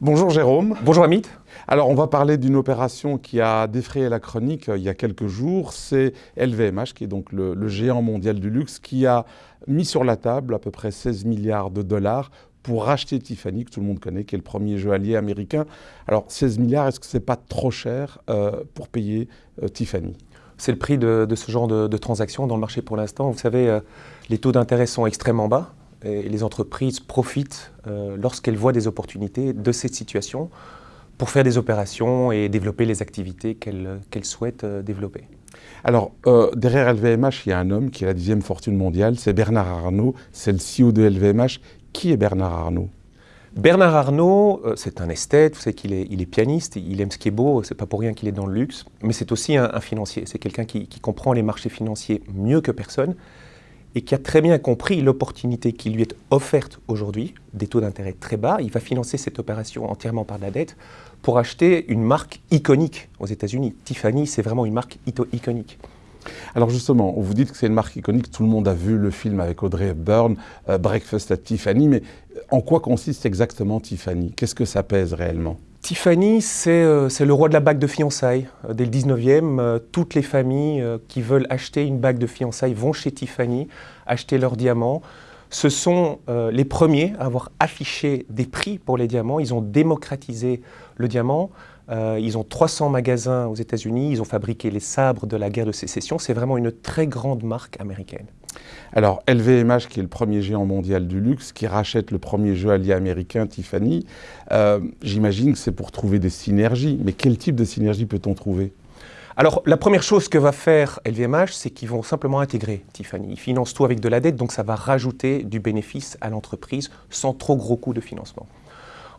Bonjour Jérôme. Bonjour Amit. Alors on va parler d'une opération qui a défrayé la chronique euh, il y a quelques jours. C'est LVMH, qui est donc le, géant mondial du luxe, qui a mis sur la table à peu près 16 milliards de dollars pour racheter Tiffany, que tout le monde connaît, qui est le premier joaillier américain. Alors 16 milliards, est-ce que c'est pas trop cher euh, pour payer euh, Tiffany? C'est le prix de, ce genre de, de transaction dans le marché pour l'instant. Vous savez, les taux d'intérêt sont extrêmement bas et les entreprises profitent euh, lorsqu'elles voient des opportunités de cette situation pour faire des opérations et développer les activités qu'elles souhaitent euh, développer. Alors, euh, derrière LVMH, il y a un homme qui est la dixième fortune mondiale, c'est Bernard Arnault, c'est le CEO de LVMH. Qui est Bernard Arnault? Bernard Arnault, c'est un esthète, vous savez qu'il est, il est, pianiste, il aime ce qui est beau, c'est pas pour rien qu'il est dans le luxe, mais c'est aussi un, financier, c'est quelqu'un qui, qui comprend les marchés financiers mieux que personne et qui a très bien compris l'opportunité qui lui est offerte aujourd'hui, des taux d'intérêt très bas. Il va financer cette opération entièrement par la dette pour acheter une marque iconique aux États-Unis. Tiffany, c'est vraiment une marque iconique. Alors justement, vous dites que c'est une marque iconique, tout le monde a vu le film avec Audrey Hepburn, euh, Breakfast at Tiffany, mais en quoi consiste exactement Tiffany? Qu'est-ce que ça pèse réellement? Tiffany, euh, c'est le roi de la bague de fiançailles. Euh, dès le 19e, euh, toutes les familles qui veulent acheter une bague de fiançailles vont chez Tiffany acheter leurs diamants. Ce sont les premiers à avoir affiché des prix pour les diamants. Ils ont démocratisé le diamant. ils ont 300 magasins aux États-Unis. Ils ont fabriqué les sabres de la guerre de sécession. C'est vraiment une très grande marque américaine. Alors, LVMH, qui est le premier géant mondial du luxe, qui rachète le premier joaillier américain, Tiffany, euh, j'imagine que c'est pour trouver des synergies. Mais quel type de synergie peut-on trouver? Alors, la première chose que va faire LVMH, c'est qu'ils vont simplement intégrer Tiffany. Ils financent tout avec de la dette, donc ça va rajouter du bénéfice à l'entreprise sans trop gros coûts de financement.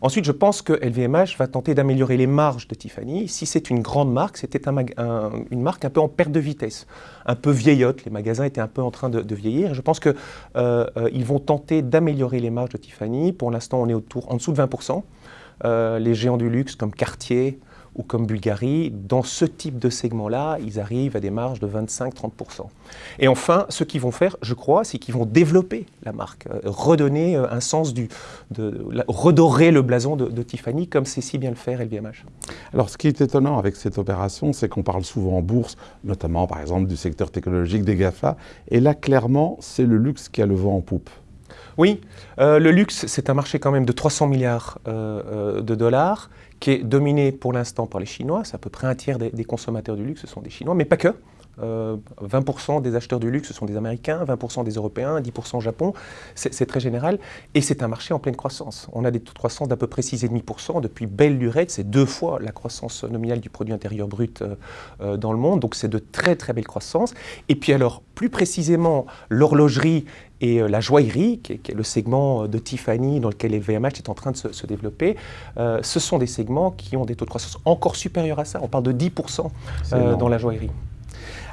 Ensuite, je pense que LVMH va tenter d'améliorer les marges de Tiffany. Si c'est une grande marque, c'était une marque un peu en perte de vitesse, un peu vieillotte. Les magasins étaient un peu en train de, vieillir. je pense qu'ils euh, euh, vont tenter d'améliorer les marges de Tiffany. Pour l'instant, on est autour, en dessous de 20%. Euh, les géants du luxe comme Cartier, ou comme Bulgarie, dans ce type de segment-là, ils arrivent à des marges de 25-30%. Et enfin, ce qu'ils vont faire, je crois, c'est qu'ils vont développer la marque, euh, redonner euh, un sens du... De, redorer le blason de, Tiffany, comme c'est si bien le faire LVMH. Alors, ce qui est étonnant avec cette opération, c'est qu'on parle souvent en bourse, notamment, par exemple, du secteur technologique des GAFA, et là, clairement, c'est le luxe qui a le vent en poupe. Oui, euh, le luxe, c'est un marché quand même de 300 milliards de dollars qui est dominé pour l'instant par les Chinois. C'est à peu près un tiers des, consommateurs du luxe, ce sont des Chinois, mais pas que. 20% euh, des acheteurs du luxe, ce sont des Américains, 20% des Européens, 10% Japon, c'est très général. Et c'est un marché en pleine croissance. On a des taux de croissance d'à peu près 6,5% depuis belle lurette, c'est deux fois la croissance nominale du produit intérieur brut euh, euh, dans le monde, donc c'est de très très belles croissances. Et puis alors, plus précisément, l'horlogerie et la joaillerie, qui est, le segment de Tiffany dans lequel LVMH est en train de se, développer, ce sont des segments qui ont des taux de croissance encore supérieurs à ça. On parle de 10% dans la joaillerie.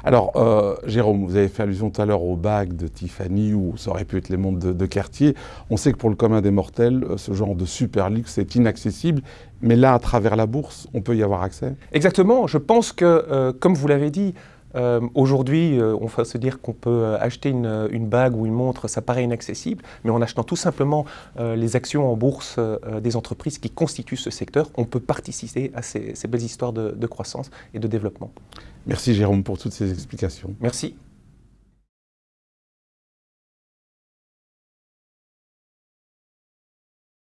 Alors, euh, Jérôme, vous avez fait allusion tout à l'heure aux bagues de Tiffany ou ça aurait pu être les montres de, de Cartier. On sait que pour le commun des mortels, euh, ce genre de super luxe est inaccessible. Mais là, à travers la bourse, on peut y avoir accès Exactement. Je pense que, euh, comme vous l'avez dit, euh, aujourd'hui, euh, on va se dire qu'on peut euh, acheter une, bague ou une montre, ça paraît inaccessible, mais en achetant tout simplement les actions en bourse des entreprises qui constituent ce secteur, on peut participer à ces, belles histoires de croissance et de développement. Merci Jérôme pour toutes ces explications. Merci.